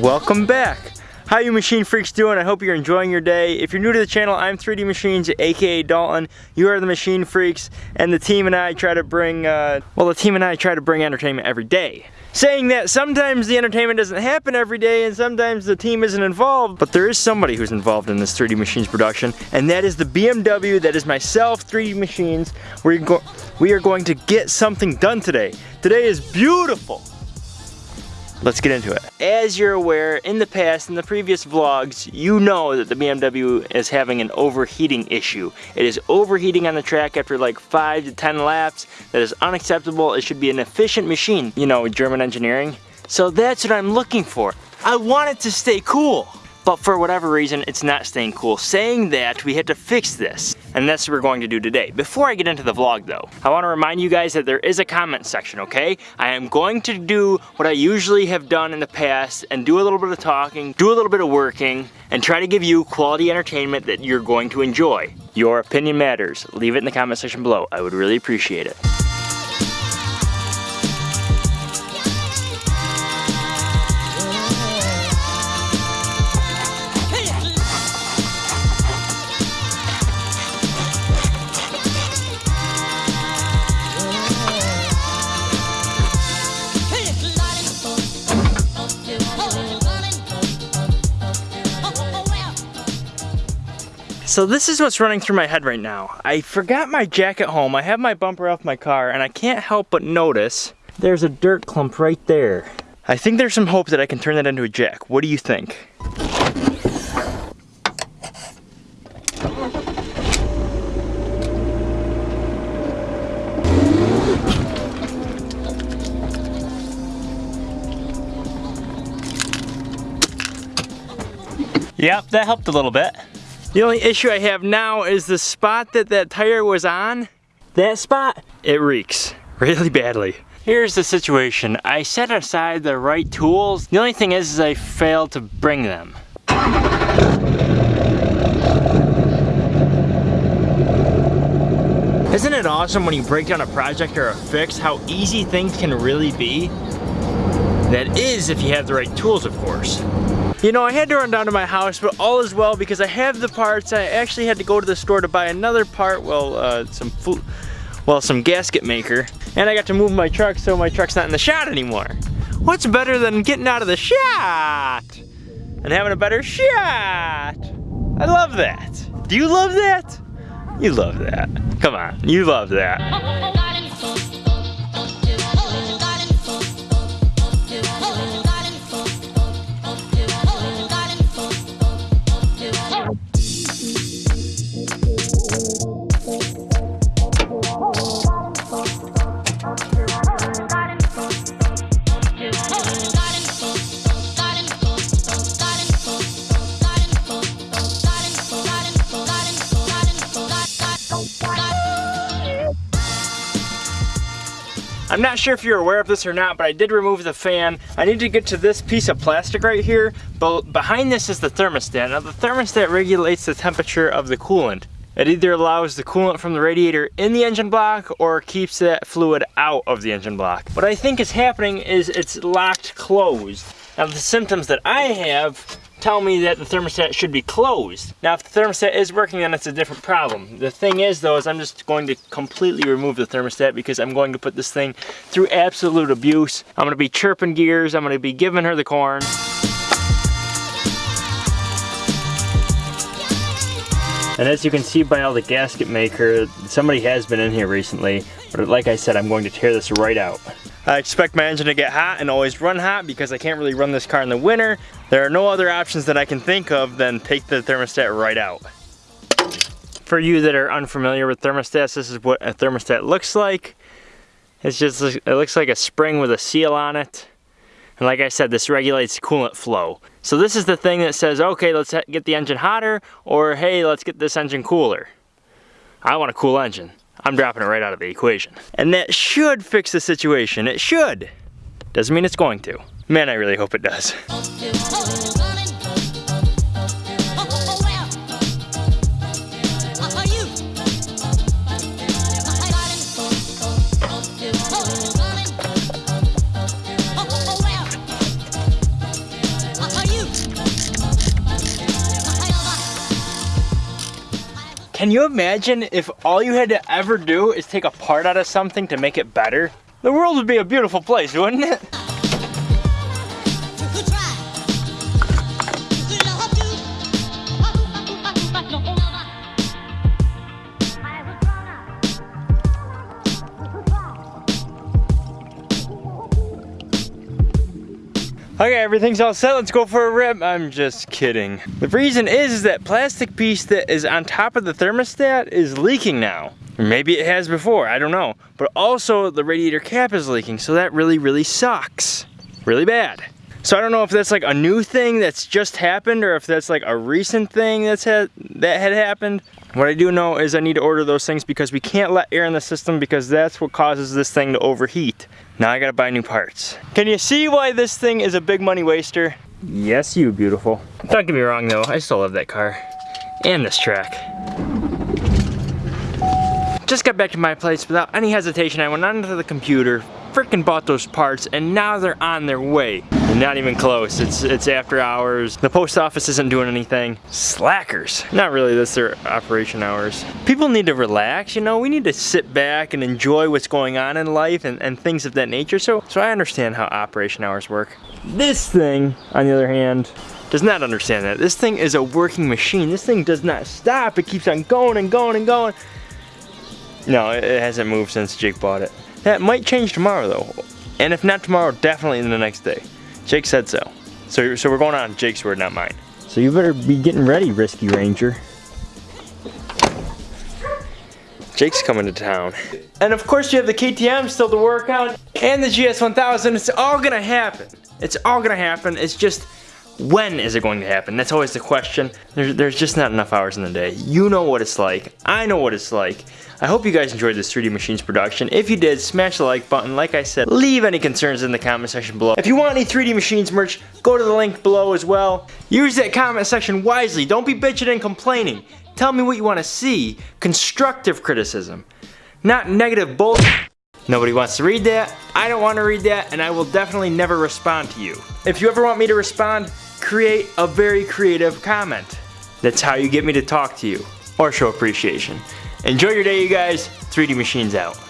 welcome back. How you machine freaks doing? I hope you're enjoying your day. If you're new to the channel, I'm 3D Machines, aka Dalton. You are the machine freaks, and the team and I try to bring, uh, well, the team and I try to bring entertainment every day. Saying that sometimes the entertainment doesn't happen every day, and sometimes the team isn't involved, but there is somebody who's involved in this 3D Machines production, and that is the BMW, that is myself, 3D Machines. We're we are going to get something done today. Today is beautiful. Let's get into it. As you're aware, in the past, in the previous vlogs, you know that the BMW is having an overheating issue. It is overheating on the track after like 5 to 10 laps. That is unacceptable. It should be an efficient machine, you know, German engineering. So that's what I'm looking for. I want it to stay cool but for whatever reason, it's not staying cool. Saying that, we had to fix this, and that's what we're going to do today. Before I get into the vlog though, I wanna remind you guys that there is a comment section, okay? I am going to do what I usually have done in the past and do a little bit of talking, do a little bit of working, and try to give you quality entertainment that you're going to enjoy. Your opinion matters. Leave it in the comment section below. I would really appreciate it. So this is what's running through my head right now. I forgot my jack at home. I have my bumper off my car and I can't help but notice there's a dirt clump right there. I think there's some hope that I can turn that into a jack. What do you think? Yep, that helped a little bit. The only issue I have now is the spot that that tire was on. That spot, it reeks really badly. Here's the situation. I set aside the right tools. The only thing is, is I failed to bring them. Isn't it awesome when you break down a project or a fix how easy things can really be? That is if you have the right tools, of course. You know, I had to run down to my house, but all is well because I have the parts. I actually had to go to the store to buy another part, well, uh, some food, well, some gasket maker. And I got to move my truck so my truck's not in the shot anymore. What's better than getting out of the shot and having a better shot? I love that. Do you love that? You love that. Come on, you love that. I'm not sure if you're aware of this or not, but I did remove the fan. I need to get to this piece of plastic right here, but behind this is the thermostat. Now the thermostat regulates the temperature of the coolant. It either allows the coolant from the radiator in the engine block or keeps that fluid out of the engine block. What I think is happening is it's locked closed. Now the symptoms that I have tell me that the thermostat should be closed. Now if the thermostat is working then it's a different problem. The thing is though is I'm just going to completely remove the thermostat because I'm going to put this thing through absolute abuse. I'm going to be chirping gears, I'm going to be giving her the corn. And as you can see by all the gasket maker, somebody has been in here recently, but like I said, I'm going to tear this right out. I expect my engine to get hot and always run hot because I can't really run this car in the winter. There are no other options that I can think of than take the thermostat right out. For you that are unfamiliar with thermostats, this is what a thermostat looks like. It's just, it looks like a spring with a seal on it. And like I said, this regulates coolant flow. So this is the thing that says, okay, let's get the engine hotter, or hey, let's get this engine cooler. I want a cool engine. I'm dropping it right out of the equation. And that should fix the situation. It should. Doesn't mean it's going to. Man, I really hope it does. Can you imagine if all you had to ever do is take a part out of something to make it better? The world would be a beautiful place, wouldn't it? Okay, everything's all set. Let's go for a rip. I'm just kidding. The reason is, is that plastic piece that is on top of the thermostat is leaking now. maybe it has before, I don't know. But also the radiator cap is leaking, so that really, really sucks. Really bad. So I don't know if that's like a new thing that's just happened or if that's like a recent thing that's had, that had happened. What I do know is I need to order those things because we can't let air in the system because that's what causes this thing to overheat. Now I gotta buy new parts. Can you see why this thing is a big money waster? Yes, you beautiful. Don't get me wrong though, I still love that car. And this track. Just got back to my place without any hesitation. I went onto the computer, freaking bought those parts and now they're on their way. Not even close, it's it's after hours. The post office isn't doing anything. Slackers. Not really, that's their operation hours. People need to relax, you know, we need to sit back and enjoy what's going on in life and, and things of that nature. So, so I understand how operation hours work. This thing, on the other hand, does not understand that. This thing is a working machine. This thing does not stop. It keeps on going and going and going. No, it hasn't moved since Jake bought it. That might change tomorrow though. And if not tomorrow, definitely in the next day. Jake said so. So, so we're going on Jake's word, not mine. So you better be getting ready, Risky Ranger. Jake's coming to town. And of course you have the KTM still to work on, and the GS1000, it's all gonna happen. It's all gonna happen, it's just, when is it going to happen? That's always the question. There's, there's just not enough hours in the day. You know what it's like. I know what it's like. I hope you guys enjoyed this 3D Machines production. If you did, smash the like button. Like I said, leave any concerns in the comment section below. If you want any 3D Machines merch, go to the link below as well. Use that comment section wisely. Don't be bitching and complaining. Tell me what you want to see. Constructive criticism. Not negative bullshit. Nobody wants to read that, I don't want to read that, and I will definitely never respond to you. If you ever want me to respond, create a very creative comment. That's how you get me to talk to you or show appreciation. Enjoy your day, you guys. 3D Machines out.